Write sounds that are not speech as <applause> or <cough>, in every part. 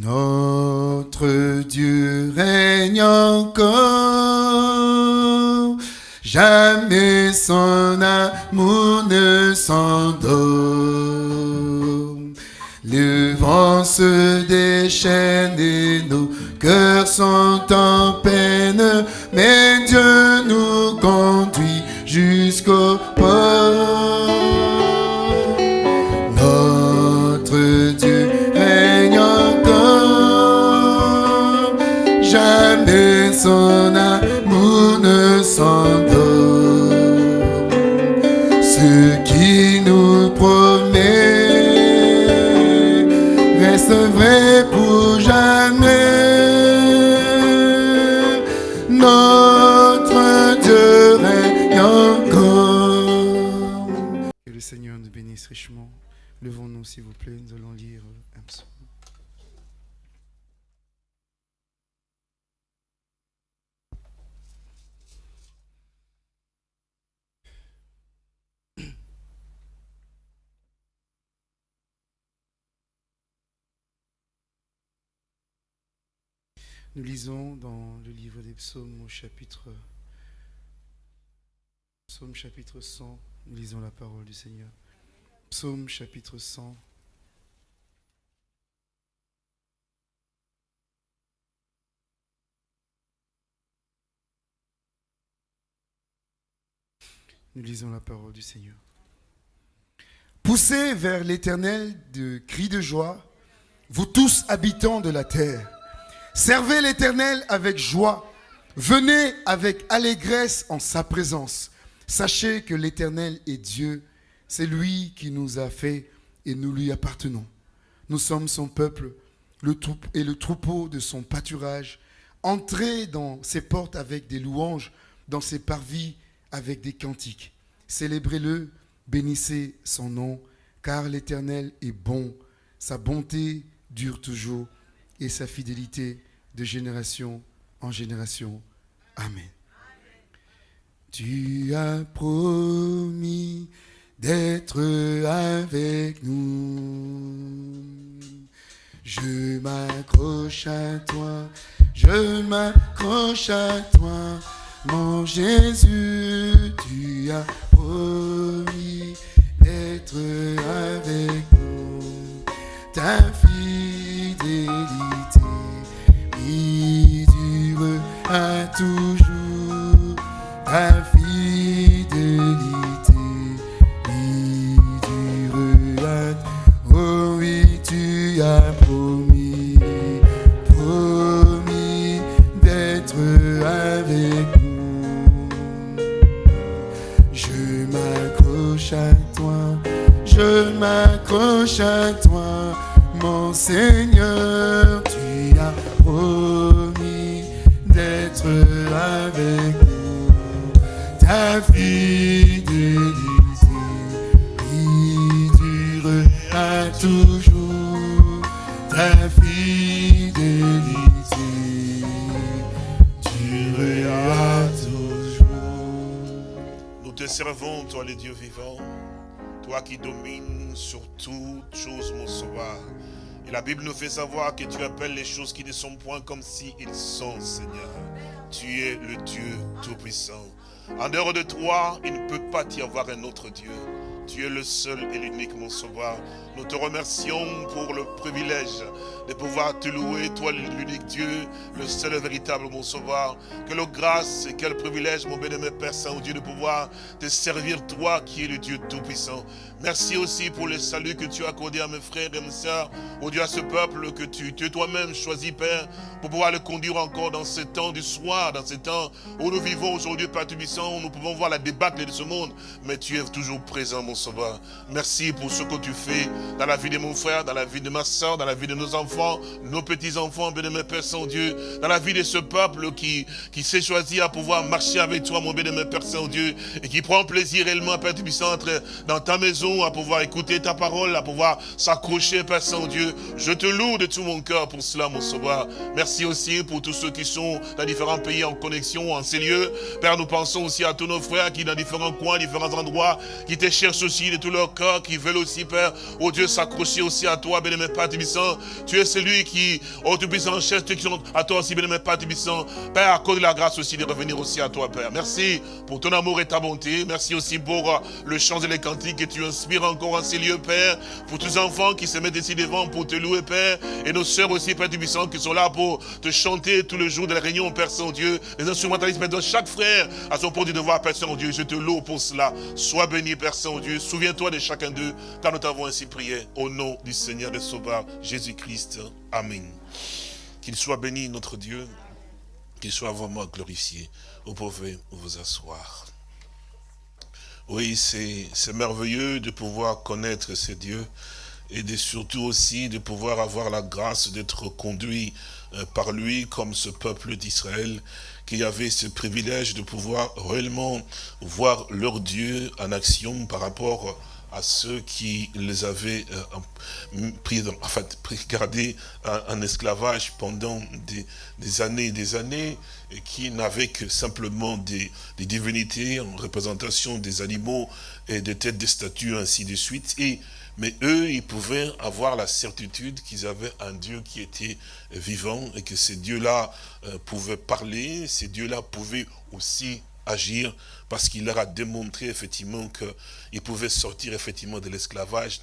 Notre Dieu règne encore, jamais son amour ne s'endort. Le vent se déchaîne et nos cœurs sont en peine, mais Dieu nous conduit jusqu'au son amour ne s'endort. Ce qui nous promet reste vrai pour jamais. Notre Dieu règne encore. Que le Seigneur nous bénisse richement. Levons-nous, s'il vous plaît, nous allons lire un psaume. Nous lisons dans le livre des psaumes au chapitre Psaume chapitre 100, nous lisons la parole du Seigneur. Psaume chapitre 100. Nous lisons la parole du Seigneur. Poussez vers l'Éternel de cris de joie, vous tous habitants de la terre. Servez l'Éternel avec joie. Venez avec allégresse en sa présence. Sachez que l'Éternel est Dieu. C'est lui qui nous a fait et nous lui appartenons. Nous sommes son peuple et le troupeau de son pâturage. Entrez dans ses portes avec des louanges, dans ses parvis avec des cantiques. Célébrez-le, bénissez son nom, car l'Éternel est bon. Sa bonté dure toujours et sa fidélité de génération en génération. Amen. Tu as promis d'être avec nous. Je m'accroche à toi, je m'accroche à toi, mon Jésus, tu as promis d'être avec nous. Ta fidélité toujours. Ta le Dieu vivant, toi qui domines sur toutes choses, mon sauveur. Et la Bible nous fait savoir que tu appelles les choses qui ne sont point comme si ils sont, Seigneur. Tu es le Dieu Tout-Puissant. En dehors de toi, il ne peut pas y avoir un autre Dieu. Tu es le seul et l'unique, mon sauveur. Nous te remercions pour le privilège de pouvoir te louer, toi l'unique Dieu, le seul et véritable, mon sauveur. Quelle grâce et quel privilège, mon bien-aimé Père Saint-Dieu, de pouvoir te servir, toi qui es le Dieu Tout-Puissant. Merci aussi pour le salut que tu as accordé à mes frères et mes sœurs, au Dieu à ce peuple que tu, tu toi-même choisi, Père, pour pouvoir le conduire encore dans ce temps du soir, dans ce temps où nous vivons aujourd'hui, Père Tout-Puissant, où nous pouvons voir la débâcle de ce monde, mais tu es toujours présent, mon sauveur. Merci pour ce que tu fais dans la vie de mon frère, dans la vie de ma soeur, dans la vie de nos enfants, nos petits-enfants, bien-aimé Père Saint-Dieu, dans la vie de ce peuple qui, qui s'est choisi à pouvoir marcher avec toi, mon bien-aimé Père Saint-Dieu, et qui prend plaisir réellement, Père Tout-Puissant, être dans ta maison, à pouvoir écouter ta parole, à pouvoir s'accrocher, Père Saint-Dieu. Je te loue de tout mon cœur pour cela, mon sauveur. Merci aussi pour tous ceux qui sont dans différents pays en connexion, en ces lieux. Père, nous pensons aussi à tous nos frères qui, dans différents coins, différents endroits, qui te cherchent aussi de tout leur cœur, qui veulent aussi, Père, oh Dieu, s'accrocher aussi à toi, bien-aimé Père Tibissant. Tu es celui qui, oh Tout-Puissant, cherche qui à toi aussi, bien-aimé Père Tibissant. Père, accorde la grâce aussi de revenir aussi à toi, Père. Merci pour ton amour et ta bonté. Merci aussi pour euh, le chant et les cantiques que tu inspires encore en ces lieux, Père. Pour tous les enfants qui se mettent ici devant pour te louer, Père. Et nos sœurs aussi, Père Tibissant, qui sont là pour te chanter tout le jour de la réunion, Père Saint-Dieu. Les instrumentalistes, maintenant, chaque frère à son point de devoir, Père Saint-Dieu. Je te loue pour cela. Sois béni, Père Saint-Dieu. Souviens-toi de chacun d'eux, car nous t'avons ainsi prié. Au nom du Seigneur de Sauveur, Jésus-Christ. Amen. Qu'il soit béni, notre Dieu. Qu'il soit vraiment glorifié. Vous pouvez vous asseoir. Oui, c'est merveilleux de pouvoir connaître ce Dieu et de, surtout aussi de pouvoir avoir la grâce d'être conduit euh, par lui comme ce peuple d'Israël qui avait ce privilège de pouvoir réellement voir leur Dieu en action par rapport à ceux qui les avaient euh, pris, en gardés en, esclavage pendant des, années et des années, qui n'avaient que simplement des, divinités en représentation des animaux et des têtes de statues, ainsi de suite. Mais eux, ils pouvaient avoir la certitude qu'ils avaient un Dieu qui était vivant et que ces dieux-là euh, pouvaient parler, ces dieux-là pouvaient aussi agir parce qu'il leur a démontré effectivement qu'il pouvait sortir effectivement de l'esclavage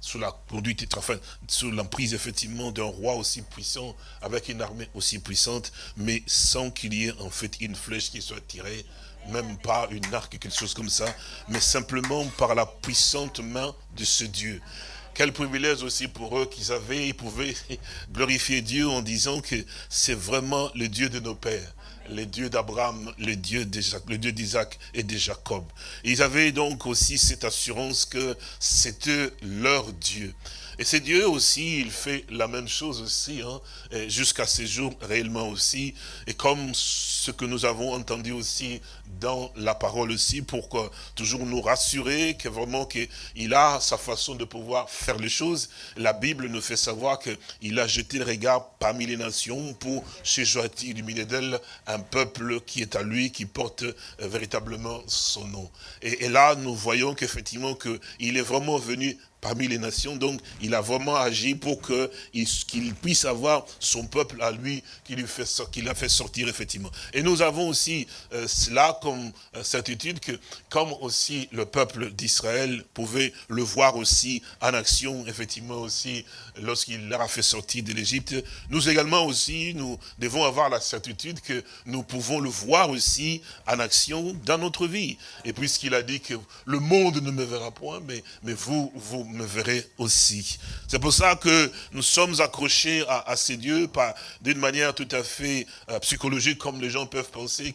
sous la conduite, enfin, sous l'emprise effectivement d'un roi aussi puissant, avec une armée aussi puissante, mais sans qu'il y ait en fait une flèche qui soit tirée, même pas une arc, quelque chose comme ça, mais simplement par la puissante main de ce Dieu. Quel privilège aussi pour eux qu'ils avaient, ils pouvaient <laughs> glorifier Dieu en disant que c'est vraiment le Dieu de nos pères le Dieu d'Abraham, le Dieu d'Isaac et de Jacob. Ils avaient donc aussi cette assurance que c'était leur Dieu. Et c'est Dieu aussi, il fait la même chose aussi, hein, jusqu'à ces jours réellement aussi. Et comme ce que nous avons entendu aussi dans la parole aussi, pour toujours nous rassurer que vraiment qu'il a sa façon de pouvoir faire les choses. La Bible nous fait savoir qu'il a jeté le regard parmi les nations pour se joindre illuminer d'elle un peuple qui est à lui, qui porte euh, véritablement son nom. Et, là, nous voyons qu'effectivement, qu'il est vraiment venu parmi les nations. Donc, il a vraiment agi pour qu'il puisse avoir son peuple à lui, qu'il a fait sortir, effectivement. Et nous avons aussi euh, cela comme euh, certitude que, comme aussi le peuple d'Israël pouvait le voir aussi en action, effectivement aussi, lorsqu'il leur a fait sortir de l'Égypte, nous également aussi, nous devons avoir la certitude que nous pouvons le voir aussi en action dans notre vie. Et puisqu'il a dit que le monde ne me verra point, mais, mais vous, vous me verrez aussi. C'est pour ça que nous sommes accrochés à, ces dieux, d'une manière tout à fait euh, psychologique, comme les gens peuvent penser,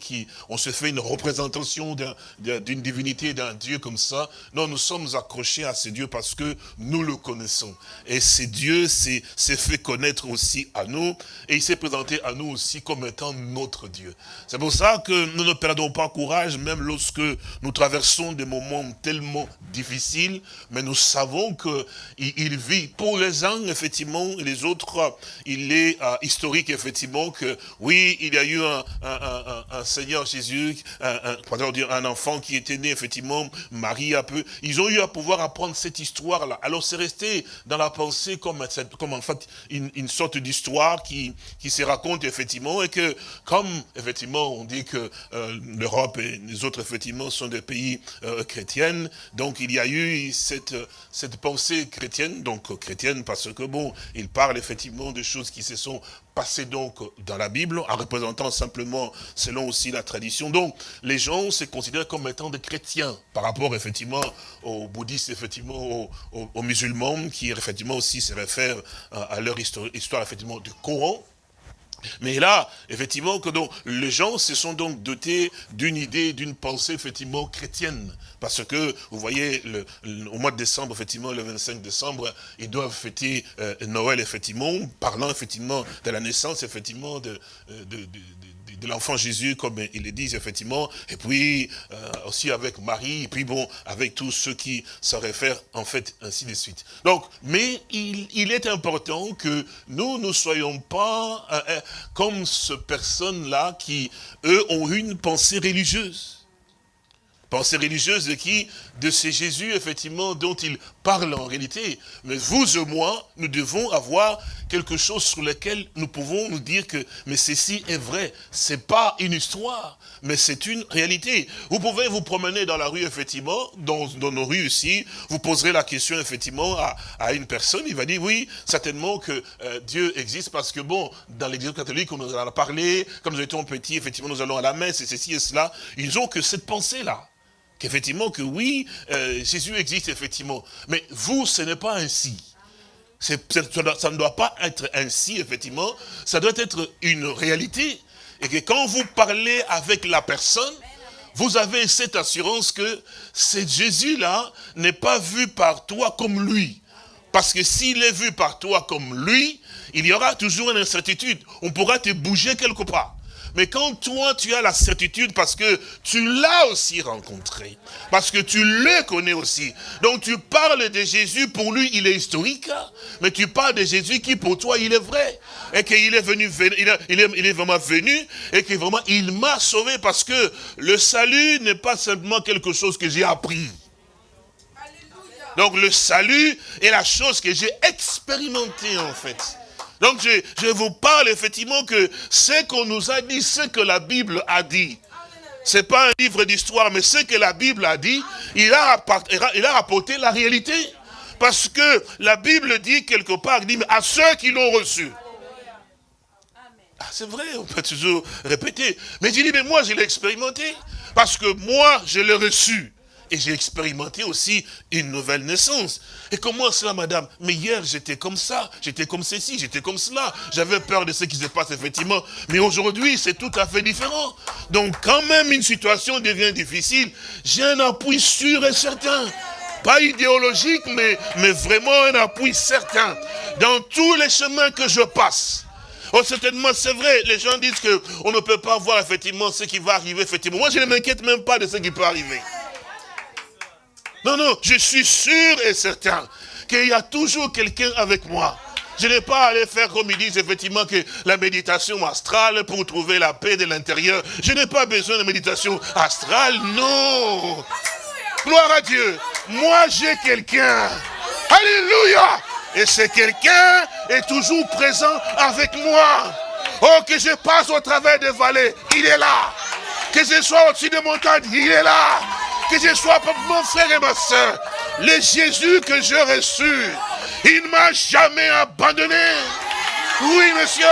qu'on se fait une représentation d'une divinité, d'un dieu comme ça. Non, nous sommes accrochés à ces dieux parce que nous le connaissons. Et ces dieux s'est fait connaître aussi à nous, et il s'est présenté à nous aussi comme étant notre Dieu. C'est pour ça que nous ne perdons pas courage, même lorsque nous traversons des moments tellement difficiles, mais nous savons qu'il il vit pour les uns, effectivement, et les autres, il est euh, historique, effectivement, que oui, il y a eu un, Seigneur Jésus, un, un enfant qui était né, effectivement, Marie un peu. Ils ont eu à pouvoir apprendre cette histoire-là. Alors c'est resté dans la pensée comme, comme en fait une, sorte d'histoire qui, qui se raconte, effectivement, et que comme, effectivement, on dit que euh, l'Europe et les autres, effectivement, sont des pays euh, chrétiens, donc il y a eu cette, cette pensée chrétienne, donc chrétienne, parce que bon, il parle effectivement de choses qui se sont passées donc dans la Bible, en représentant simplement selon aussi la tradition. Donc, les gens se considèrent comme étant des chrétiens, par rapport effectivement aux bouddhistes, effectivement aux, musulmans, qui effectivement aussi se réfèrent à, leur histoire, histoire effectivement du Coran, mais là, effectivement, que donc, les gens se sont donc dotés d'une idée, d'une pensée, effectivement, chrétienne. Parce que, vous voyez, le, au mois de décembre, effectivement, le 25 décembre, ils doivent fêter euh, Noël, effectivement, parlant, effectivement, de la naissance, effectivement, de, euh, l'enfant Jésus, comme ils le disent effectivement, et puis euh, aussi avec Marie, et puis bon, avec tous ceux qui se réfèrent en fait, ainsi de suite. Donc, mais il, est important que nous ne soyons pas euh, euh, comme ces personnes-là qui, eux, ont une pensée religieuse. Pensée religieuse de qui? De ces Jésus, effectivement, dont il parle en réalité. Mais vous et moi, nous devons avoir quelque chose sur lequel nous pouvons nous dire que, mais ceci est vrai. C'est pas une histoire, mais c'est une réalité. Vous pouvez vous promener dans la rue, effectivement, dans, nos rues ici, vous poserez la question, effectivement, à, à une personne, il va dire, oui, certainement que euh, Dieu existe, parce que, bon, dans l'église catholique, on nous en a parlé, comme nous étions petits, effectivement, nous allons à la messe, et ceci et cela, ils ont que cette pensée-là qu'effectivement, que oui, euh, Jésus existe effectivement. Mais vous, ce n'est pas ainsi. Ça, ne doit pas être ainsi, effectivement. Ça doit être une réalité. Et que quand vous parlez avec la personne, vous avez cette assurance que ce Jésus-là n'est pas vu par toi comme lui. Parce que s'il est vu par toi comme lui, il y aura toujours une incertitude. On pourra te bouger quelque part. Mais quand toi, tu as la certitude parce que tu l'as aussi rencontré, parce que tu le connais aussi. Donc tu parles de Jésus, pour lui, il est historique, mais tu parles de Jésus qui, pour toi, il est vrai. Et qu'il est venu, il est, il est vraiment venu, et que vraiment, il m'a sauvé parce que le salut n'est pas simplement quelque chose que j'ai appris. Donc le salut est la chose que j'ai expérimentée en fait. Donc je, vous parle effectivement que ce qu'on nous a dit, ce que la Bible a dit, ce n'est pas un livre d'histoire, mais ce que la Bible a dit, il a, il a rapporté la réalité. Parce que la Bible dit quelque part, dit, à ceux qui l'ont reçu. Ah, c'est vrai, on peut toujours répéter. Mais je dis, mais moi, je l'ai expérimenté. Parce que moi, je l'ai reçu. Et j'ai expérimenté aussi une nouvelle naissance. Et comment cela, madame? Mais hier, j'étais comme ça, j'étais comme ceci, j'étais comme cela. J'avais peur de ce qui se passe, effectivement. Mais aujourd'hui, c'est tout à fait différent. Donc, quand même, une situation devient difficile, j'ai un appui sûr et certain. Pas idéologique, mais, mais vraiment un appui certain. Dans tous les chemins que je passe. Oh, certainement, c'est vrai. Les gens disent qu'on ne peut pas voir effectivement ce qui va arriver, effectivement. Moi, je ne m'inquiète même pas de ce qui peut arriver. Non, non, je suis sûr et certain qu'il y a toujours quelqu'un avec moi. Je n'ai pas à aller faire comme ils disent effectivement que la méditation astrale pour trouver la paix de l'intérieur. Je n'ai pas besoin de méditation astrale, non. Gloire à Dieu. Moi, j'ai quelqu'un. Alléluia. Et ce quelqu'un est toujours présent avec moi. Oh, que je passe au travers des vallées, il est là. Que je sois au-dessus des montagnes, il est là que je sois mon frère et ma soeur, le Jésus que j'ai reçu, il ne m'a jamais abandonné. Oui, monsieur.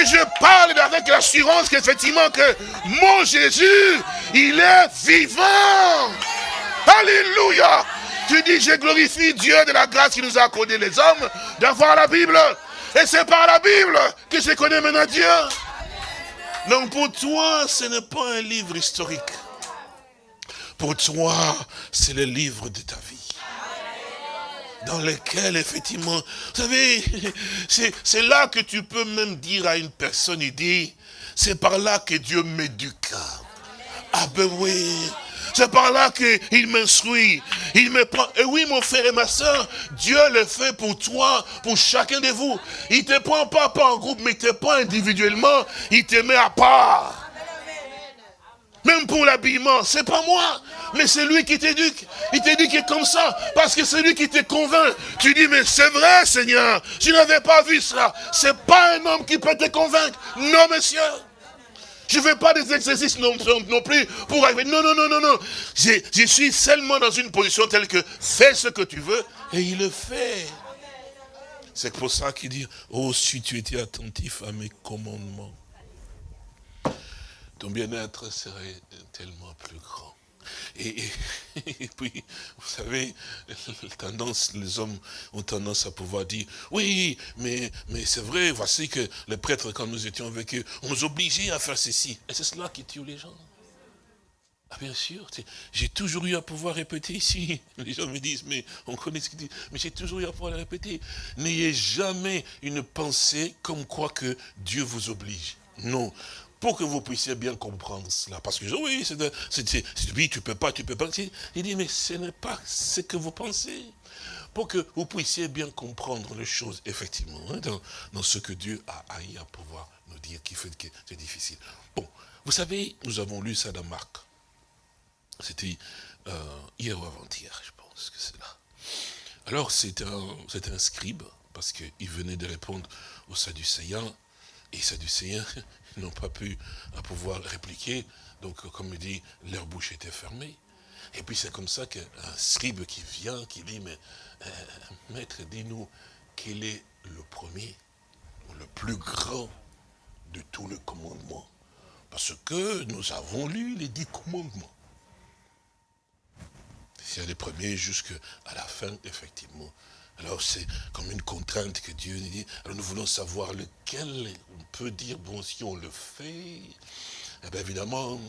Et je parle avec l'assurance qu'effectivement que mon Jésus, il est vivant. Alléluia. Tu dis, je glorifie Dieu de la grâce qui nous a accordé les hommes d'avoir la Bible. Et c'est par la Bible que je connais maintenant Dieu. Donc pour toi, ce n'est pas un livre historique. Pour toi, c'est le livre de ta vie. Dans lequel, effectivement, vous savez, <laughs> c'est là que tu peux même dire à une personne, il dit, c'est par là que Dieu m'éduque. Ah ben oui, c'est par là qu'il m'instruit. Il me prend. Et oui, mon frère et ma soeur, Dieu le fait pour toi, pour chacun de vous. Il ne te prend pas, pas en groupe, mais il te prend individuellement. Il te met à part. Même pour l'habillement, c'est pas moi, mais c'est lui qui t'éduque. Il t'éduque comme ça, parce que c'est lui qui te convainc. Tu dis, mais c'est vrai, Seigneur, je n'avais pas vu cela. C'est pas un homme qui peut te convaincre. Non, monsieur. Je ne fais pas des exercices non, plus pour arriver. Non, non, non, non, non. Je suis seulement dans une position telle que fais ce que tu veux, et il le fait. C'est pour ça qu'il dit, oh, si tu étais attentif à mes commandements ton bien-être serait tellement plus grand. Et, puis, vous savez, tendance, les hommes ont tendance à pouvoir dire, oui, mais, mais c'est vrai, voici que les prêtres, quand nous étions avec eux, on nous obligeait à faire ceci. Et c'est cela qui tue les gens. Ah bien sûr, j'ai toujours eu à pouvoir répéter ici. Les gens me disent, mais on connaît ce qu'ils disent, mais j'ai toujours eu à pouvoir le répéter. N'ayez jamais une pensée comme quoi que Dieu vous oblige. Non, pour que vous puissiez bien comprendre cela. Parce que oui, c'est oui, tu peux pas, tu peux pas. Il dit, mais ce n'est pas ce que vous pensez. Pour que vous puissiez bien comprendre les choses, effectivement, hein, dans, ce que Dieu a haï à pouvoir nous dire, qui fait que c'est difficile. Bon, vous savez, nous avons lu ça dans Marc. C'était euh, hier ou avant-hier, je pense que c'est là. Alors c'était un, un scribe, parce qu'il venait de répondre aux Sadducéens, et les Sadducéens n'ont pas pu pouvoir répliquer, donc comme il dit, leur bouche était fermée. Et puis c'est comme ça qu'un scribe qui vient, qui dit, mais euh, maître, dis-nous, quel est le premier, le plus grand de tous les commandements? Parce que nous avons lu les dix commandements. C'est les premiers jusqu'à la fin, effectivement. Alors c'est comme une contrainte que Dieu nous dit. Alors nous voulons savoir lequel on peut dire, bon, si on le fait, eh bien évidemment,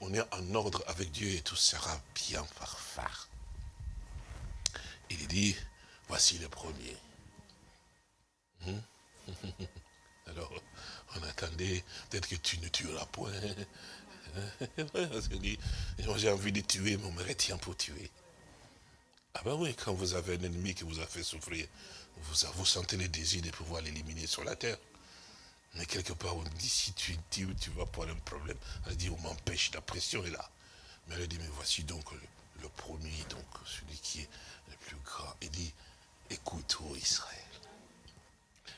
on, est en ordre avec Dieu et tout sera bien phare. Il dit, voici le premier. Hmm? <laughs> Alors, on attendait, peut-être que tu ne tueras point. <laughs> J'ai envie de tuer, mais on me retient pour tuer. Ah ben oui, quand vous avez un ennemi qui vous a fait souffrir, vous, vous sentez le désir de pouvoir l'éliminer sur la terre. Mais quelque part, on dit, si tu dis, tu vas pas un problème. Elle dit, on m'empêche, la pression est là. Mais elle dit, mais voici donc le, premier, donc celui qui est le plus grand. Il dit, écoute, ô Israël.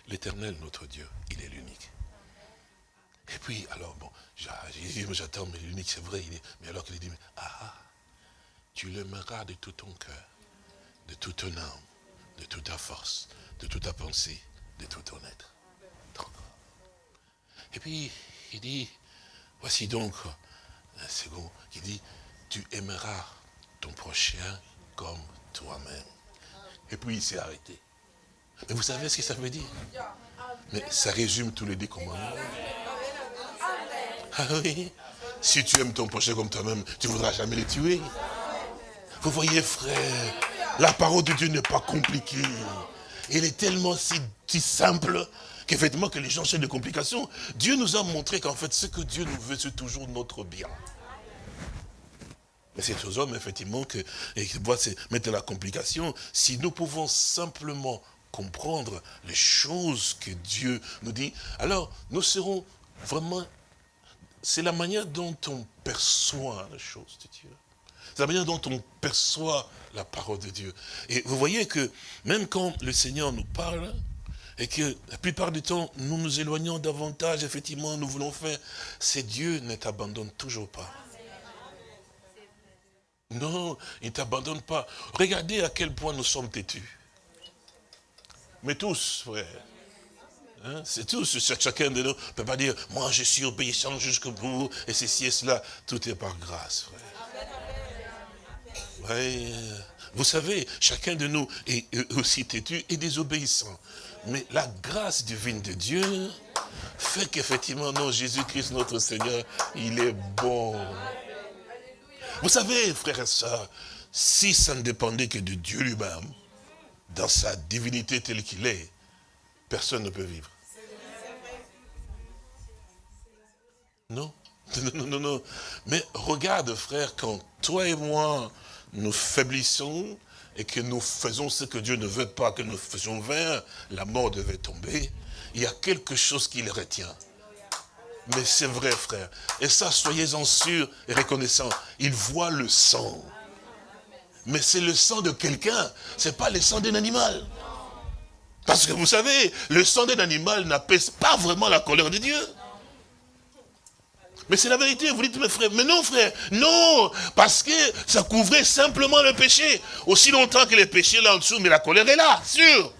L'éternel, notre Dieu, il est l'unique. Et puis, alors, bon, j'attends, mais l'unique, c'est vrai. Il mais alors qu'il dit, mais, ah, tu l'aimeras de tout ton cœur, de toute ton âme, de toute ta force, de toute ta pensée, de tout ton être. Et puis, il dit, voici donc un second, il dit, tu aimeras ton prochain comme toi-même. Et puis il s'est arrêté. Mais vous savez ce que ça veut dire? Mais ça résume tous les dix commandements. Ah oui? Si tu aimes ton prochain comme toi-même, tu ne voudras jamais le tuer. Vous voyez, frère, la parole de Dieu n'est pas compliquée. Elle est tellement si, si simple qu'effectivement que les gens cherchent des complications. Dieu nous a montré qu'en fait, ce que Dieu nous veut, c'est toujours notre bien. Mais c'est aux hommes, effectivement, que, doivent mettre la complication. Si nous pouvons simplement comprendre les choses que Dieu nous dit, alors nous serons vraiment... C'est la manière dont on perçoit les choses de Dieu. C'est la manière dont on perçoit la parole de Dieu. Et vous voyez que même quand le Seigneur nous parle, et que la plupart du temps, nous nous éloignons davantage, effectivement, nous voulons faire, c'est Dieu ne t'abandonne toujours pas. Non, il ne t'abandonne pas. Regardez à quel point nous sommes têtus. Mais tous, frère. Hein, c'est tous, chacun de nous ne peut pas dire, moi je suis obéissant jusqu'au bout, et ceci et cela. Tout est par grâce, frère. Vous savez, chacun de nous est aussi têtu et désobéissant. Mais la grâce divine de Dieu fait qu'effectivement, non, Jésus-Christ, notre Seigneur, il est bon. Vous savez, frères et sœurs, si ça ne dépendait que de Dieu lui-même, dans sa divinité telle qu'il est, personne ne peut vivre. Non, <laughs> non, non, non. Mais regarde, frère, quand toi et moi, nous faiblissons, et que nous faisons ce que Dieu ne veut pas que nous faisions vers, la mort devait tomber, il y a quelque chose qui le retient. Mais c'est vrai, frère. Et ça, soyez-en sûrs et reconnaissants. Il voit le sang. Mais c'est le sang de quelqu'un. Ce n'est pas le sang d'un animal. Parce que vous savez, le sang d'un animal n'apaise pas vraiment la colère de Dieu. Mais c'est la vérité, vous dites, mes frères, mais non frère, non, parce que ça couvrait simplement le péché. Aussi longtemps que le péché est là en dessous, mais la colère est là, sûr.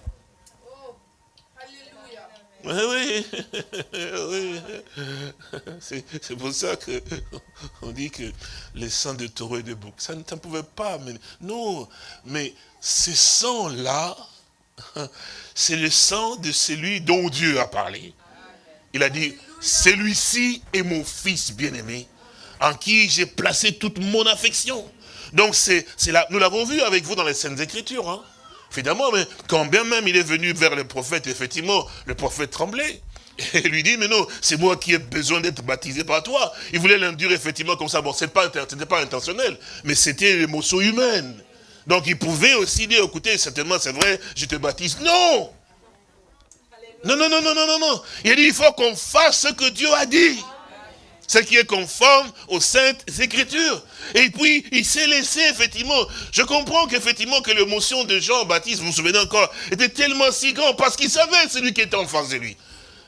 Oui, <laughs> oui, c'est pour ça que <laughs> on dit que les sang de taureau et de bouc, ça ne pouvait pas, mais non, mais ce sang-là, <laughs> c'est le sang de celui dont Dieu a parlé. Il a dit, celui-ci est mon fils bien-aimé, en qui j'ai placé toute mon affection. Donc c'est là, nous l'avons vu avec vous dans les Saintes Écritures. Hein. Évidemment, mais quand bien même il est venu vers le prophète, effectivement, le prophète tremblait. Et lui dit, mais non, c'est moi qui ai besoin d'être baptisé par toi. Il voulait l'induire effectivement comme ça. Bon, ce n'était pas intentionnel, mais c'était l'émotion humaine. Donc il pouvait aussi dire, écoutez, certainement c'est vrai, je te baptise. Non non, non, non, non, non, non, non. Il dit, il faut qu'on fasse ce que Dieu a dit. Ce qui est conforme aux saintes écritures. Et puis, il s'est laissé, effectivement. Je comprends qu'effectivement, que l'émotion de Jean-Baptiste, vous vous souvenez encore, était tellement si grand parce qu'il savait celui qui était en face de lui.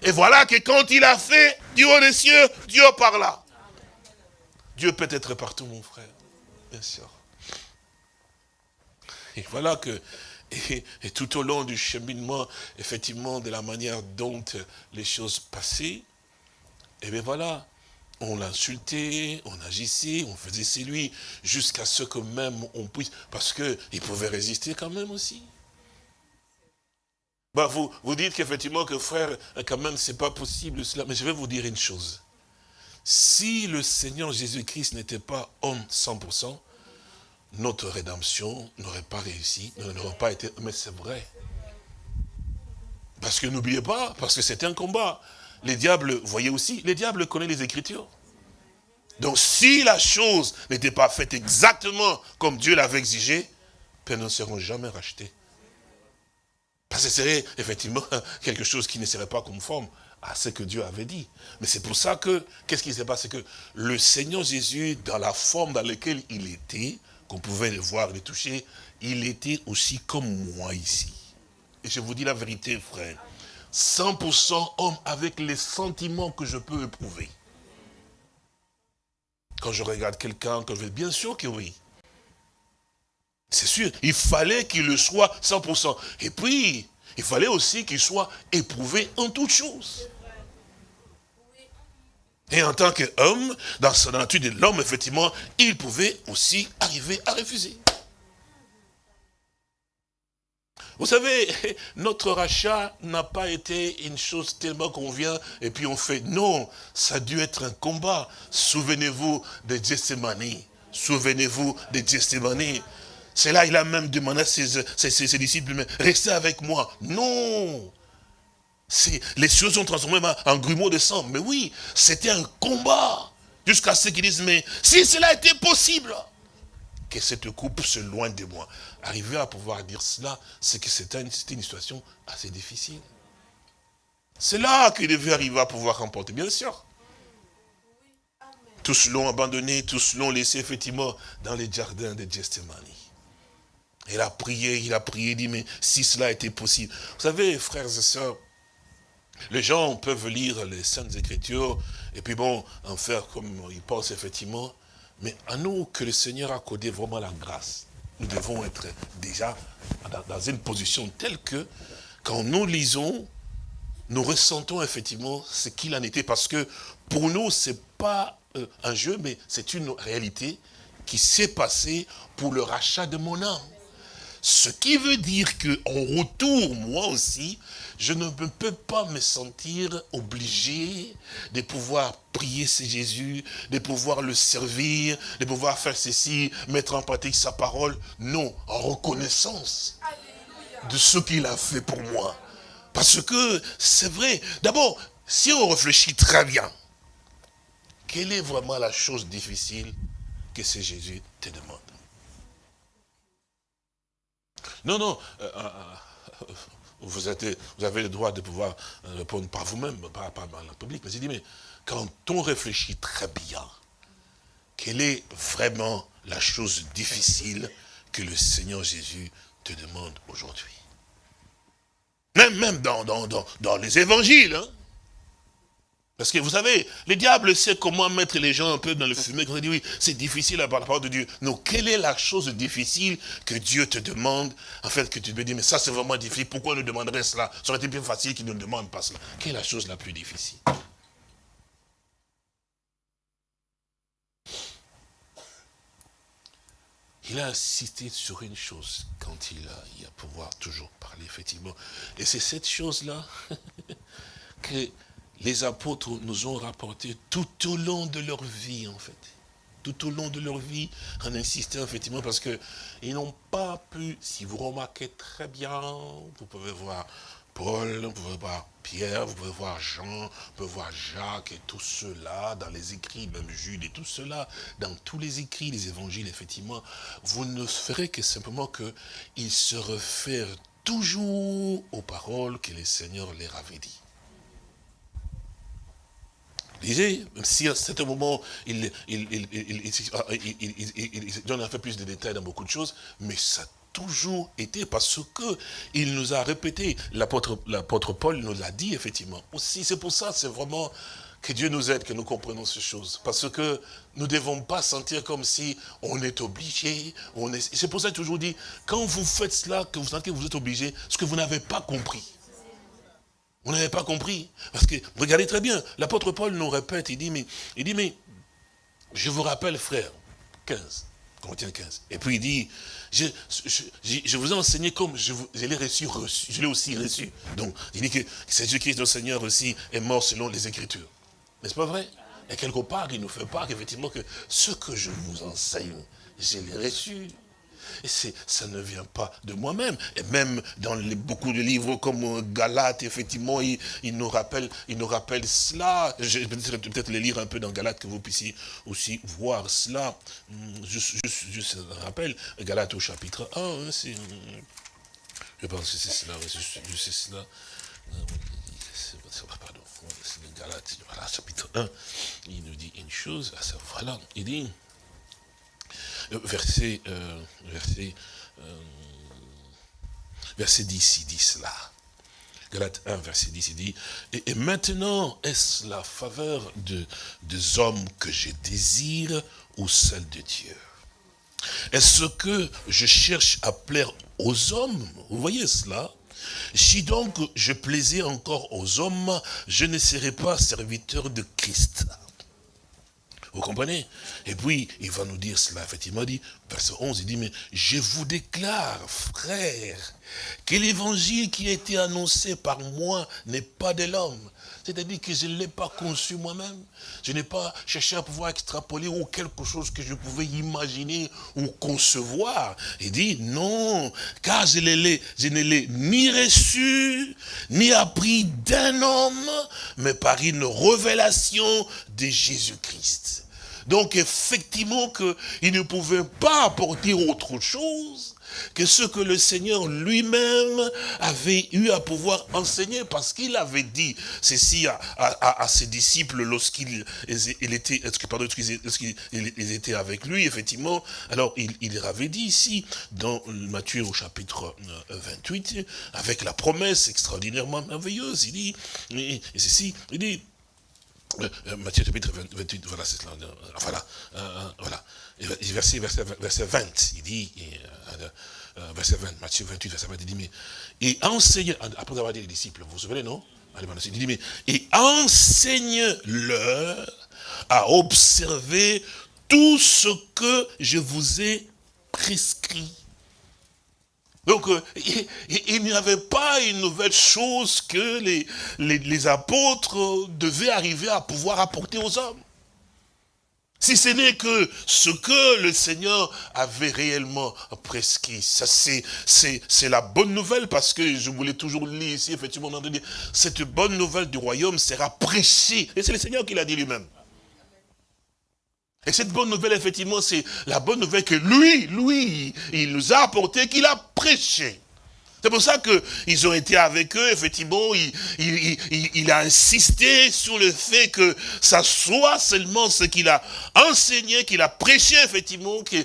Et voilà que quand il a fait haut des cieux, Dieu parla. Dieu peut être partout, mon frère. Bien sûr. Et voilà que, et, tout au long du cheminement, effectivement, de la manière dont les choses passaient, et bien voilà, on l'insultait, on agissait, on faisait c'est lui, jusqu'à ce que même on puisse, parce qu'il pouvait résister quand même aussi. Bah vous, vous dites qu'effectivement que frère, quand même, c'est pas possible cela, mais je vais vous dire une chose. Si le Seigneur Jésus-Christ n'était pas homme 100%, notre rédemption n'aurait pas réussi, n'aurait pas été... Mais c'est vrai. Parce que n'oubliez pas, parce que c'était un combat. Les diables, voyez aussi, les diables connaissent les Écritures. Donc si la chose n'était pas faite exactement comme Dieu l'avait exigé, elles ne seront jamais rachetés. Parce que ce serait effectivement <laughs> quelque chose qui ne serait pas conforme à ce que Dieu avait dit. Mais c'est pour ça que, qu'est-ce qui s'est passé? Que le Seigneur Jésus, dans la forme dans laquelle il était, qu'on pouvait le voir, le toucher, il était aussi comme moi ici. Et je vous dis la vérité, frère. 100% homme avec les sentiments que je peux éprouver. Quand je regarde quelqu'un, que je vais, bien sûr que oui. C'est sûr, il fallait qu'il le soit 100%. Et puis, il fallait aussi qu'il soit éprouvé en toutes choses. Et en tant qu'homme, dans la nature de l'homme, effectivement, il pouvait aussi arriver à refuser. Vous savez, <laughs> notre rachat n'a pas été une chose tellement qu'on vient et puis on fait. Non, ça a dû être un combat. Souvenez-vous de Gethsemane. Souvenez-vous de Gethsemane. C'est là il a même demandé à ses, disciples, mais restez avec moi. Non Les choses sont transformées en grumeaux de sang. Mais oui, c'était un combat. Jusqu'à ce qu'ils disent, mais si cela était possible, que cette coupe se loin de moi. Arriver à pouvoir dire cela, c'est que c'était une, une, situation assez difficile. C'est là qu'il devait arriver à pouvoir remporter, bien sûr. Tous l'ont abandonné, tous l'ont laissé effectivement dans les jardins de Gethsemane. Il a prié, il a prié, il dit, mais si cela était possible. Vous savez, frères et sœurs, les gens peuvent lire les Saintes Écritures, et puis bon, en faire comme ils pensent effectivement, mais à nous que le Seigneur a accordé vraiment la grâce, nous devons être déjà dans une position telle que, quand nous lisons, nous ressentons effectivement ce qu'il en était, parce que pour nous, ce n'est pas euh, un jeu, mais c'est une réalité qui s'est passée pour le rachat de mon âme. Ce qui veut dire qu'en retour, moi aussi, je ne peux pas me sentir obligé de pouvoir prier ce Jésus, de pouvoir le servir, de pouvoir faire ceci, mettre en pratique sa parole. Non, en reconnaissance de ce qu'il a fait pour moi. Parce que c'est vrai, d'abord, si on réfléchit très bien, quelle est vraiment la chose difficile que ce Jésus te demande? Non, non. Euh, euh, euh, vous, avez le droit de pouvoir répondre par vous-même, pas, par le public. Mais il dit, mais quand on réfléchit très bien, quelle est vraiment la chose difficile que le Seigneur Jésus te demande aujourd'hui? Même, dans, dans, les évangiles. Hein parce que vous savez, le diable sait comment mettre les gens un peu dans le fumée. Quand on dit oui, c'est difficile à la parole de Dieu. Non, quelle est la chose difficile que Dieu te demande En fait, que tu te dis, mais ça c'est vraiment difficile. Pourquoi nous demanderait cela? Ça aurait été plus facile qu'il ne demande pas cela. Quelle est la chose la plus difficile? Il a insisté sur une chose quand il a, il a pouvoir toujours parler, effectivement. Et c'est cette chose-là <laughs> que les apôtres nous ont rapporté tout au long de leur vie, en fait. Tout au long de leur vie, en insistant effectivement, parce qu'ils n'ont pas pu, si vous remarquez très bien, vous pouvez voir Paul, vous pouvez voir Pierre, vous pouvez voir Jean, vous pouvez voir Jacques et tout cela dans les écrits, même Jude et tout cela, dans tous les écrits, les évangiles, effectivement, vous ne ferez que simplement qu'ils se réfèrent toujours aux paroles que le Seigneur leur avait dit. Disait, même si à un certain moment, il, il, il, un peu plus de détails dans beaucoup de choses, mais ça a toujours été parce que il nous a répété, l'apôtre Paul nous l'a dit effectivement. Aussi, c'est pour ça, c'est vraiment que Dieu nous aide, que nous comprenons ces choses. Parce que nous ne devons pas sentir comme si on est obligé. C'est pour ça que je toujours dit, quand vous faites cela, que vous sentez que vous êtes obligé, ce que vous n'avez pas compris. Vous n'avez pas compris. Parce que, regardez très bien, l'apôtre Paul nous répète, il dit, mais, il dit, mais, je vous rappelle, frère, 15, Corinthiens 15. Et puis il dit, je, vous ai enseigné comme je, l'ai reçu, reçu, je l'ai aussi reçu. Donc, il dit que Jésus-Christ, notre Seigneur aussi, est mort selon les Écritures. N'est-ce pas vrai? Et quelque part, il nous fait part effectivement que ce que je vous enseigne, je l'ai reçu. Et ça ne vient pas de moi-même. Et même dans beaucoup de livres comme Galate, effectivement, il, nous, rappelle, il nous rappelle cela. Je vais peut-être les lire un peu dans Galate, que vous puissiez aussi voir cela. Je, je, je rappelle, Galate au chapitre 1, hein, je pense que c'est cela, je, sais cela. Pardon, c'est Galate, voilà, chapitre 1, il nous dit une chose, voilà, il dit, verset, euh, verset, euh, verset 10, il dit cela. Galate 1, verset 10, il dit, et, maintenant est-ce la faveur de, des hommes que je désire ou celle de Dieu? Est-ce que je cherche à plaire aux hommes? Vous voyez cela? Si donc je plaisais encore aux hommes, je ne serais pas serviteur de Christ. Vous comprenez? Et puis, il va nous dire cela, effectivement, il dit, verset 11, il dit, mais je vous déclare, frère, que l'évangile qui a été annoncé par moi n'est pas de l'homme. C'est-à-dire que je ne l'ai pas conçu moi-même. Je n'ai pas cherché à pouvoir extrapoler ou quelque chose que je pouvais imaginer ou concevoir. Il dit, non, car je, je ne l'ai ni reçu, ni appris d'un homme, mais par une révélation de Jésus-Christ. Donc effectivement qu'il ne pouvait pas apporter autre chose que ce que le Seigneur lui-même avait eu à pouvoir enseigner, parce qu'il avait dit ceci à, ses disciples lorsqu'il était, étaient avec lui, effectivement. Alors, il, il avait dit ici, dans Matthieu au chapitre 28, euh, avec la promesse extraordinairement merveilleuse, il dit, il dit, Matthieu chapitre 28, voilà, c'est cela, voilà, voilà, verset, verset, verset 20, il dit, euh, verset 20, Matthieu 28, verset 20, il dit, mais, et enseigne, après avoir dit les disciples, vous vous souvenez, non? Il dit, mais, et enseigne-leur à observer tout ce que je vous ai prescrit. Donc, euh, il, n'y avait pas une nouvelle chose que les, apôtres devaient arriver à pouvoir apporter aux hommes. Si ce n'est que ce que le Seigneur avait réellement prescrit. Ça, c'est la bonne nouvelle parce que je voulais toujours lire ici, effectivement, cette bonne nouvelle du royaume sera prêchée. Et c'est le Seigneur qui l'a dit lui-même. Et cette bonne nouvelle, effectivement, c'est la bonne nouvelle que lui, lui, il nous a apporté, qu'il a prêché. C'est pour ça qu'ils ont été avec eux, effectivement, il, a insisté sur le fait que ça soit seulement ce qu'il a enseigné, qu'il a prêché, effectivement, qu'eux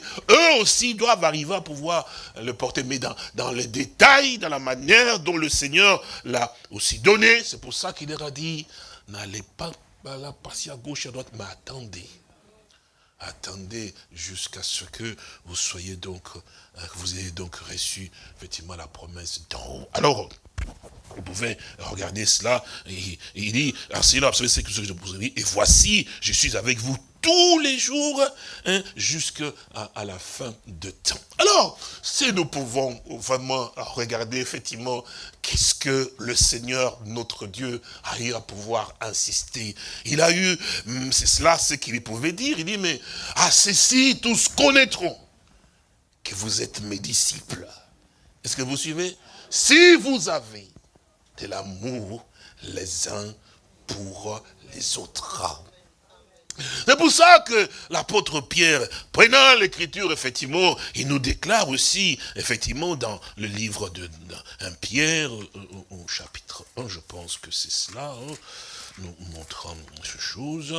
aussi doivent arriver à pouvoir le porter, mais dans, les détails, dans la manière dont le Seigneur l'a aussi donné. C'est pour ça qu'il leur a dit, n'allez pas passer à gauche à droite, mais attendez attendez jusqu'à ce que vous soyez donc, euh, vous ayez donc reçu effectivement la promesse d'en haut. Alors, vous pouvez regarder cela, il dit, alors c'est là, c'est ce que je vous ai dit, et voici, je suis avec vous tous les jours hein, jusqu'à la fin de temps. Alors, si nous pouvons vraiment regarder effectivement qu'est-ce que le Seigneur, notre Dieu, a eu à pouvoir insister. Il a eu, hum, c'est cela ce qu'il pouvait dire, il dit, mais à ceci tous connaîtront que vous êtes mes disciples. Est-ce que vous suivez? Si vous avez de l'amour les uns pour les autres. C'est pour ça que l'apôtre Pierre, prenant l'écriture, effectivement, il nous déclare aussi, effectivement, dans le livre de, Pierre, euh, au, chapitre 1, je pense que c'est cela, hein. nous montrant ces choses.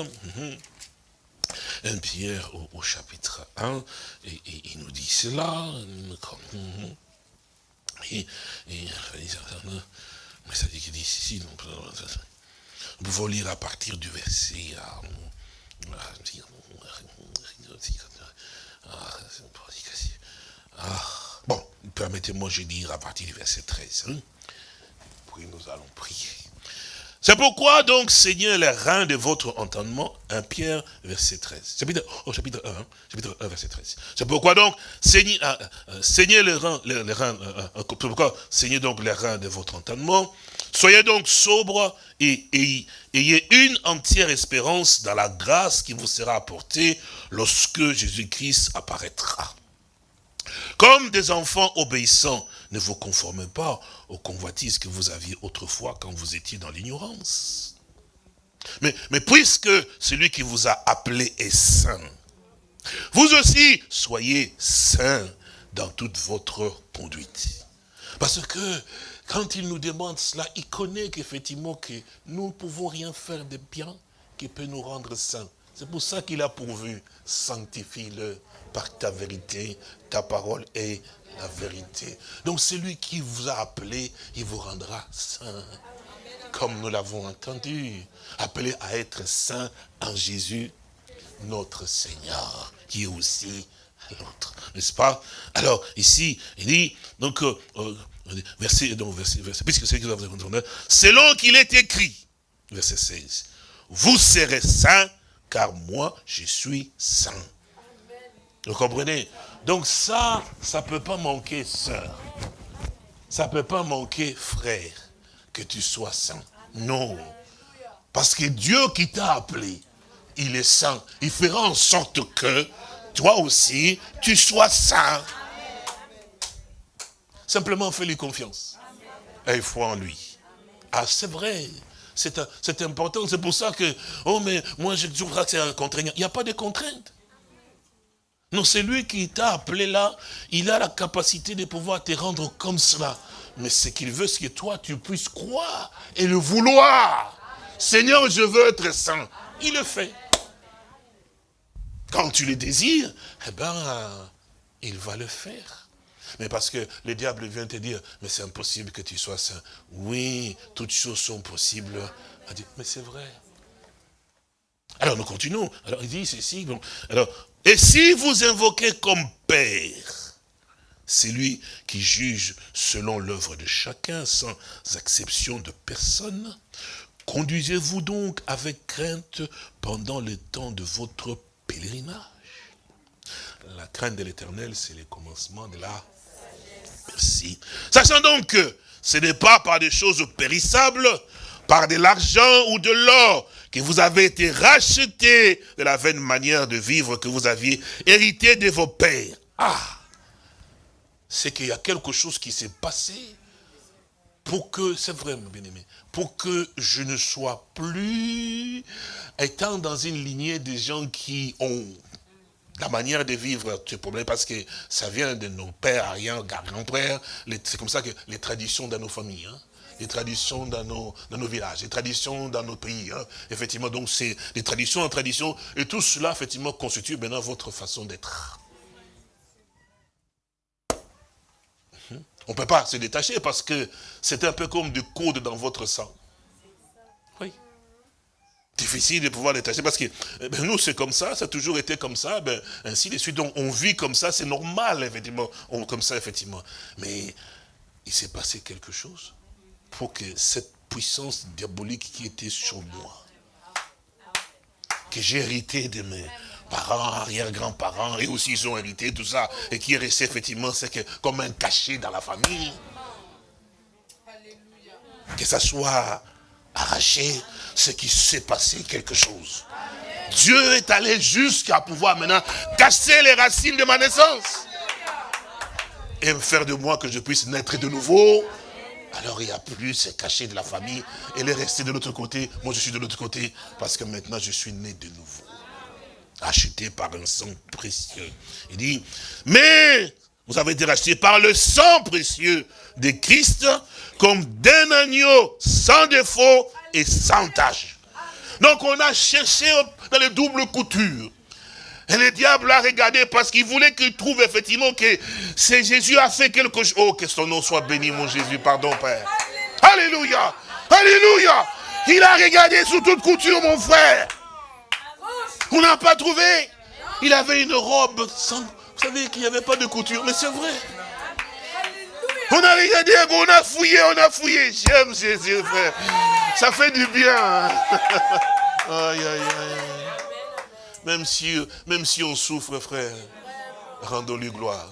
1 mhm. Pierre au, chapitre 1, et, il nous dit cela. Et, mais ça dit qu'il dit ici, nous pouvons lire à partir du verset. Ah, bon, permettez-moi, je dire à partir du verset 13. Hein. Puis nous allons prier. C'est pourquoi donc saignez les reins de votre entendement, 1 Pierre, verset 13. Chapitre, oh, chapitre 1, hein, chapitre 1, verset 13. C'est pourquoi donc saignez, euh, euh, les reins, les, reins euh, pourquoi saignez donc les reins de votre entendement. Soyez donc sobres et, ayez une entière espérance dans la grâce qui vous sera apportée lorsque Jésus-Christ apparaîtra. Comme des enfants obéissants, ne vous conformez pas aux convoitises que vous aviez autrefois quand vous étiez dans l'ignorance. Mais, mais puisque celui qui vous a appelé est saint, vous aussi soyez saints dans toute votre conduite. Parce que quand il nous demande cela, il connaît qu'effectivement que nous ne pouvons rien faire de bien qui peut nous rendre saints. C'est pour ça qu'il a pourvu, sanctifie-le par ta vérité, ta parole est la vérité. Donc celui qui vous a appelé, il vous rendra saint. Comme nous l'avons entendu, appelé à être saint en Jésus, notre Seigneur, qui est aussi l'autre. N'est-ce pas? Alors, ici, il dit, donc, euh, euh, verset, donc, verset, verset, puisque c'est selon qu'il est écrit, verset 16, vous serez saints, car moi, je suis saint. Vous comprenez? Donc ça, ça ne peut pas manquer, sœur. Ça ne peut pas manquer, frère, que tu sois saint. Non. Parce que Dieu qui t'a appelé, il est saint. Il fera en sorte que, toi aussi, tu sois saint. Simplement, fais-lui confiance. Et foi en lui. Ah, c'est vrai. C'est important. C'est pour ça que, oh, mais moi, je dis que c'est un contraignant. Il n'y a pas de contrainte. Non, c'est lui qui t'a appelé là. Il a la capacité de pouvoir te rendre comme cela. Mais ce qu'il veut, c'est que toi, tu puisses croire et le vouloir. Seigneur, je veux être saint. Il le fait. Quand tu le désires, eh ben, il va le faire. Mais parce que le diable vient te dire, mais c'est impossible que tu sois saint. Oui, toutes choses sont possibles. Mais c'est vrai. Alors nous continuons. Alors il dit ceci. Bon, alors et si vous invoquez comme Père, c'est lui qui juge selon l'œuvre de chacun, sans exception de personne, conduisez-vous donc avec crainte pendant le temps de votre pèlerinage. La crainte de l'éternel, c'est le commencement de la... Merci. Sachant donc que ce n'est pas par des choses périssables, par de l'argent ou de l'or, que vous avez été racheté de la vaine manière de vivre que vous aviez hérité de vos pères. Ah C'est qu'il y a quelque chose qui s'est passé pour que, c'est vrai, mon bien-aimé, pour que je ne sois plus étant dans une lignée des gens qui ont la manière de vivre ce problème, parce que ça vient de nos pères, rien, grands-pères, c'est comme ça que les traditions dans nos familles. Hein les traditions dans nos, villages, les traditions dans nos pays. Hein. Effectivement, donc c'est des traditions en tradition, et tout cela, effectivement, constitue maintenant votre façon d'être. On ne peut pas se détacher parce que c'est un peu comme du code dans votre sang. Oui. Difficile de pouvoir détacher parce que eh ben, nous, c'est comme ça, ça a toujours été comme ça, ben, ainsi de suite. Donc, on vit comme ça, c'est normal, effectivement, on, comme ça, effectivement. Mais il s'est passé quelque chose pour que cette puissance diabolique qui était sur moi, que j'ai hérité de mes parents, arrière-grands-parents, et aussi ils ont hérité tout ça, et qui est resté effectivement, c'est que comme un cachet dans la famille, que ça soit arraché, ce qui s'est passé quelque chose. Dieu est allé jusqu'à pouvoir maintenant casser les racines de ma naissance. Et me faire de moi que je puisse naître de nouveau alors il n'y a plus ce cachet de la famille. Elle est restée de l'autre côté. Moi je suis de l'autre côté. Parce que maintenant je suis né de nouveau. Acheté par un sang précieux. Il dit, mais vous avez été racheté par le sang précieux de Christ comme d'un agneau sans défaut et sans tache. Donc on a cherché dans les doubles coutures. Et le diable a regardé parce qu'il voulait qu'il trouve effectivement que c'est Jésus a fait quelque chose. Oh, que son nom soit béni, mon Jésus. Pardon, Père. Alléluia. Alléluia. Il a regardé sous toute couture, mon frère. On n'a pas trouvé. Il avait une robe sans... Vous savez qu'il n'y avait pas de couture, mais c'est vrai. On a regardé, on a fouillé, on a fouillé. J'aime Jésus, frère. Ça fait du bien. Hein. <laughs> Aïe, aïe, aïe. Même si, même si on souffre, frère, rendons-lui gloire.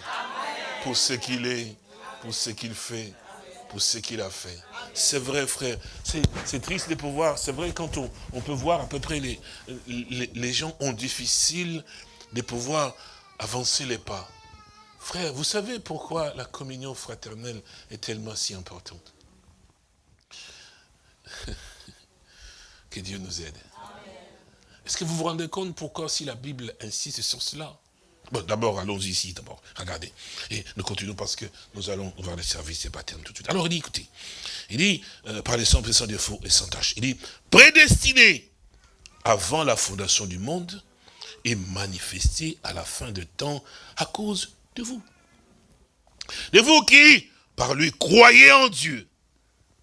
Pour ce qu'il est, pour ce qu'il fait, pour ce qu'il a fait. C'est vrai, frère. C'est triste de pouvoir. C'est vrai quand on, on, peut voir à peu près les, les, les gens ont difficile de pouvoir avancer les pas. Frère, vous savez pourquoi la communion fraternelle est tellement si importante? <laughs> Que Dieu nous aide. Est-ce que vous vous rendez compte pourquoi si la Bible insiste sur cela? Bon, d'abord, allons-y ici, d'abord. Regardez. Et nous continuons parce que nous allons voir le service des baptêmes tout de suite. Alors, il dit, écoutez, il dit, euh, par les sans sans défaut et sans tâche, il dit, prédestiné avant la fondation du monde et manifesté à la fin de temps à cause de vous. De vous qui, par lui, croyez en Dieu.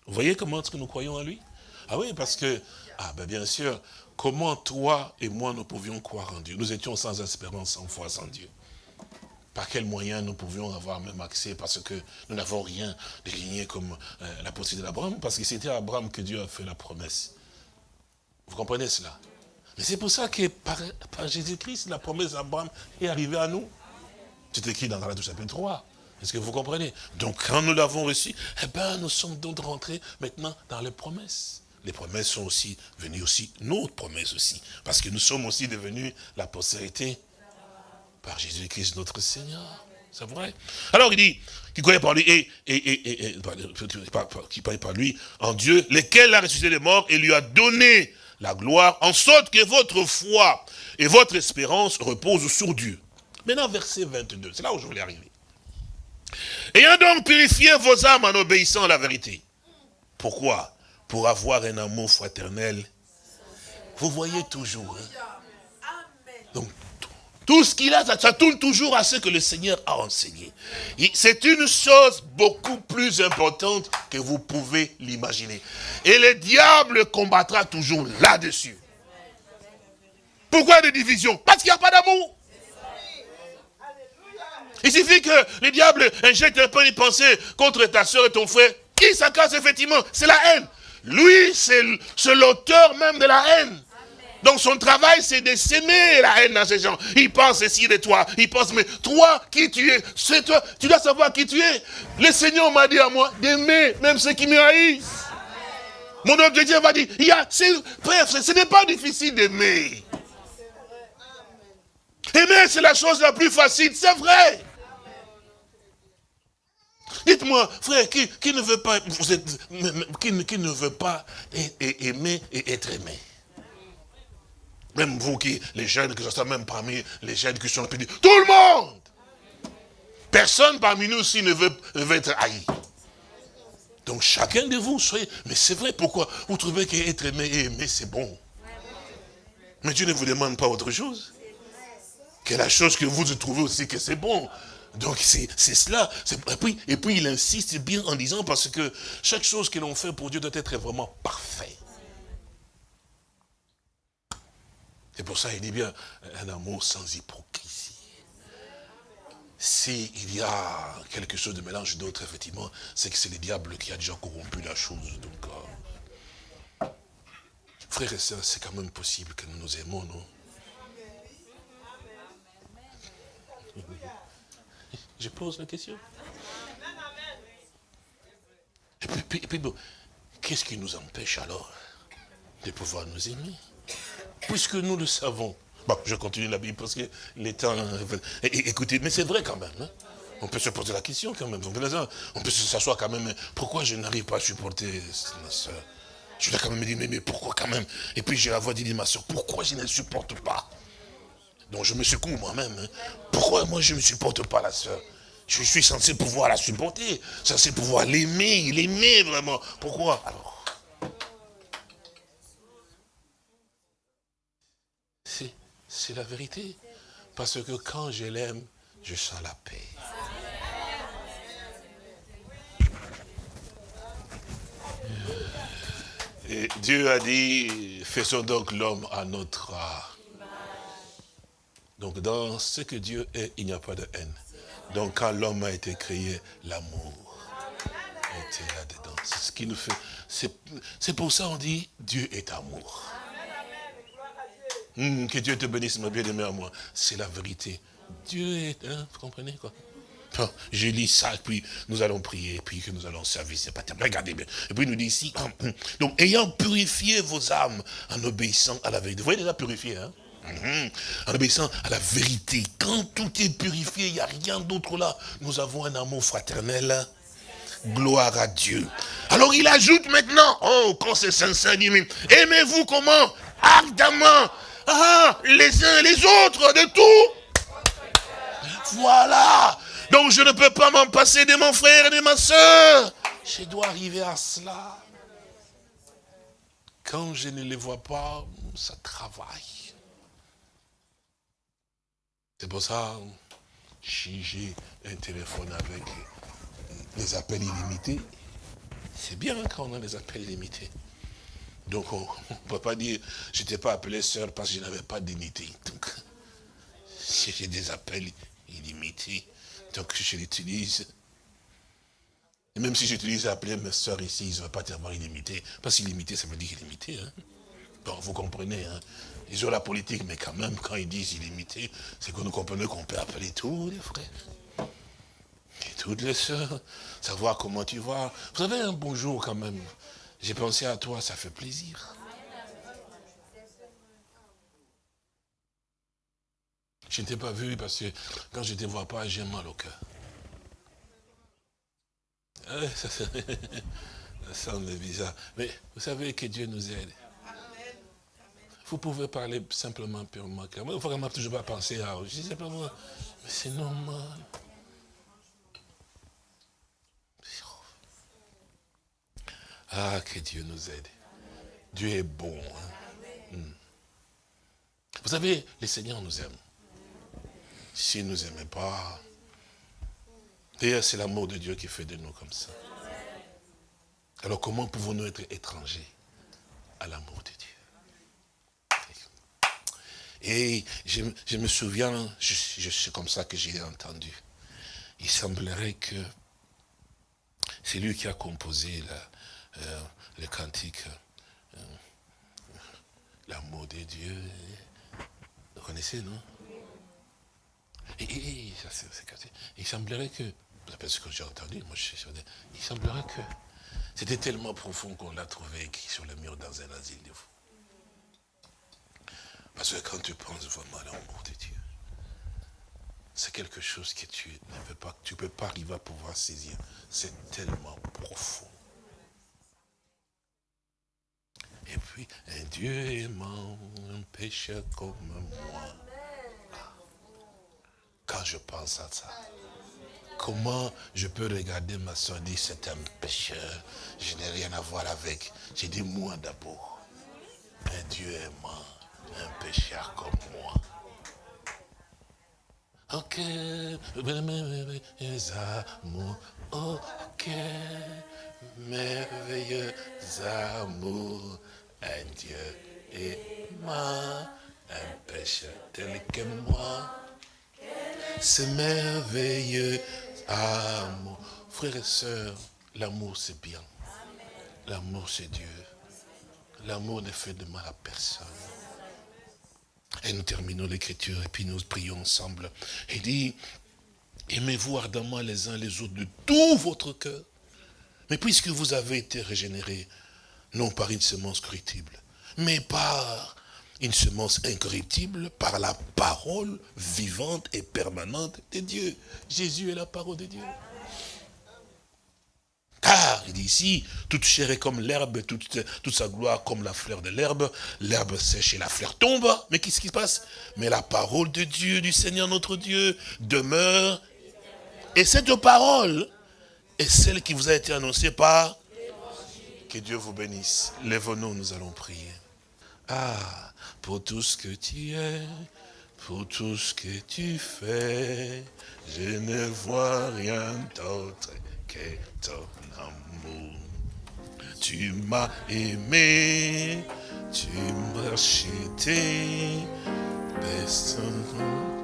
Vous voyez comment est-ce que nous croyons en lui? Ah oui, parce que, ah ben bien sûr, comment toi et moi nous pouvions croire en Dieu? Nous étions sans espérance, sans foi, sans Dieu. Par quels moyens nous pouvions avoir même accès? Parce que nous n'avons rien de ligné comme euh, la possibilité d'Abraham, parce que c'était à Abraham que Dieu a fait la promesse. Vous comprenez cela? Mais c'est pour ça que par Jésus-Christ, la promesse d'Abraham est arrivée à nous. C'est écrit dans Galates chapitre 3. Est-ce que vous comprenez? Donc quand nous l'avons reçu, eh ben, nous sommes donc rentrés maintenant dans les promesses. Les promesses sont aussi venues aussi, notre promesse aussi. Parce que nous sommes aussi devenus la postérité par Jésus-Christ notre Seigneur. C'est vrai? Alors il dit, qui croyait par lui, et, et, et, qui parlait par lui, en Dieu, lequel a ressuscité les morts et lui a donné la gloire, en sorte que votre foi et votre espérance reposent sur Dieu. Maintenant, verset 22, c'est là où je voulais arriver. Ayant donc purifié vos âmes en obéissant à la vérité. Pourquoi? Pour avoir un amour fraternel. Vous voyez toujours. Hein? Donc, tout ce qu'il a, ça, tourne toujours à ce que le Seigneur a enseigné. C'est une chose beaucoup plus importante que vous pouvez l'imaginer. Et le diable combattra toujours là-dessus. Pourquoi des divisions? Parce qu'il n'y a pas d'amour. Il suffit que le diable injecte un peu de pensée contre ta soeur et ton frère. Qui s'accase effectivement C'est la haine. Lui, c'est l'auteur même de la haine. Donc son travail, c'est de s'aimer la haine dans ces gens. Il pense ici de toi. Il pense, mais toi, qui tu es C'est toi. Tu dois savoir qui tu es. Le Seigneur m'a dit à moi d'aimer même ceux qui me haïssent. Mon objectif va dire, il y a, bref, ce n'est pas difficile d'aimer. Aimer, c'est la chose la plus facile, c'est vrai. Dites-moi, frère, qui, ne veut pas, vous êtes, ne aimer et être aimé? Même vous qui, les jeunes, que ce soit même parmi les jeunes qui sont petits, tout le monde Personne parmi nous aussi ne veut, veut être haï. Donc chacun de vous, soyez... Mais c'est vrai, pourquoi? Vous trouvez qu'être aimé et aimé, c'est bon. Mais Dieu ne vous demande pas autre chose. Que la chose que vous trouvez aussi que c'est bon. Donc c'est cela. Et puis, et puis il insiste bien en disant parce que chaque chose que l'on fait pour Dieu doit être vraiment parfait. C'est pour ça qu'il dit bien un amour sans hypocrisie. S'il y a quelque chose de mélange d'autres, effectivement, c'est que c'est le diable qui a déjà corrompu la chose. Donc, euh, frères et sœurs, c'est quand même possible que nous nous aimons, non? Je pose la question. Et puis, bon, qu'est-ce qui nous empêche alors de pouvoir nous aimer? Puisque nous le savons. Bon, je continue la Bible parce que les temps... Écoutez, mais c'est vrai quand même. Hein. On peut se poser la question quand même. On peut s'asseoir quand même. Pourquoi je n'arrive pas à supporter ma soeur Je dois quand même me dire, mais, pourquoi quand même? Et puis j'ai la voix dit, ma soeur, pourquoi je ne supporte pas? Donc je me secoue moi-même. Hein. Pourquoi moi je ne supporte pas la soeur Je suis censé pouvoir la supporter, censé pouvoir l'aimer, l'aimer vraiment. Pourquoi? Alors C'est la vérité. Parce que quand je l'aime, je sens la paix. Et Dieu a dit, faisons donc l'homme à notre. Donc dans ce que Dieu est, il n'y a pas de haine. Donc quand l'homme a été créé, l'amour était là-dedans. C'est ce qui nous fait. C'est pour ça qu'on dit Dieu est amour. Hum, que Dieu te bénisse, ma bien-aimée à moi. C'est la vérité. Dieu est, hein, vous comprenez quoi? Je lis ça, puis nous allons prier, puis que nous allons servir. C'est pas Regardez bien. Et puis il nous dit ici, <clears throat> donc ayant purifié vos âmes en obéissant à la vérité. Vous voyez déjà purifié, hein? En obéissant à la vérité. Quand tout est purifié, il n'y a rien d'autre là. Nous avons un amour fraternel. Gloire à Dieu. Alors il ajoute maintenant, oh, quand c'est sincère, aimez-vous comment? Ardemment. Ah, les uns et les autres, de tout. Voilà. Donc je ne peux pas m'en passer de mon frère et de ma soeur. Je dois arriver à cela. Quand je ne les vois pas, ça travaille. C'est pour ça, si j'ai un téléphone avec les appels illimités, c'est bien quand on a des appels illimités. Donc on <laughs> ne peut pas dire, je n'étais pas appelé sœur parce que je n'avais pas d'unité. Donc, <laughs> j'ai des appels illimités, donc je l'utilise. Même si j'utilise appeler mes soeurs ici, ils ne vont pas tellement illimité. Parce qu'illimité, ça veut dire illimité. Hein. Bon, vous comprenez. Hein. Ils ont la politique, mais quand même, quand ils disent illimité, c'est que nous comprenons qu'on peut appeler tous les frères. Et toutes les soeurs, savoir comment tu vas. Vous avez un bonjour quand même. J'ai pensé à toi, ça fait plaisir. Je ne t'ai pas vu parce que quand je ne te vois pas, j'ai mal au cœur. <laughs> Ça, semble bizarre. Mais vous savez que Dieu nous aide. Vous pouvez parler simplement, purement. Il ne faut vraiment toujours pas penser à... Je sais pas moi, mais c'est normal. Ah, que Dieu nous aide. Dieu est bon. Hein. Hmm. Vous savez, les seigneurs nous aiment. S'il ne nous aimait pas, d'ailleurs c'est l'amour de Dieu qui fait de nous comme ça. Alors comment pouvons-nous être étrangers à l'amour de Dieu? Et je, me souviens, c'est comme ça que j'ai entendu. Il semblerait que c'est lui qui a composé euh, le cantique euh, L'amour de Dieu. Vous connaissez, non? Il semblerait que, c'est ce que j'ai entendu, moi je suis il semblerait que c'était tellement profond qu'on l'a trouvé sur le mur dans un asile de fous. Parce que quand tu penses vraiment à l'amour de Dieu, c'est quelque chose que tu ne peux pas, tu peux pas arriver à pouvoir saisir. C'est tellement profond. Et puis, un Dieu aimant, un pécheur comme moi quand je pense à ça. Comment je peux regarder ma soeur et dire c'est un pécheur, je n'ai rien à voir avec. J'ai dit moi d'abord. Un Dieu aimant, un pécheur comme moi. Ok, merveilleux amour, ok, merveilleux amour, un Dieu aimant, un pécheur tel que moi c'est merveilleux amour. Frères et sœurs, l'amour c'est bien. L'amour c'est Dieu. L'amour ne fait de mal à personne. Et nous terminons l'écriture et puis nous prions ensemble. Il dit, aimez-vous ardemment les uns les autres de tout votre cœur. Mais puisque vous avez été régénérés, non par une semence corruptible, mais par une semence incorruptible par la parole vivante et permanente de Dieu. Jésus est la parole de Dieu. Car, il dit ici, toute chair est comme l'herbe, toute, toute, sa gloire comme la fleur de l'herbe. L'herbe sèche et la fleur tombe. Mais qu'est-ce qui se passe? Mais la parole de Dieu, du Seigneur notre Dieu, demeure. Et cette parole est celle qui vous a été annoncée par... Que Dieu vous bénisse. Lève-nous, nous allons prier. Ah pour tout ce que tu es, pour tout ce que tu fais. Je ne vois rien d'autre que ton amour. Tu m'as aimé, tu m'as acheté, personne.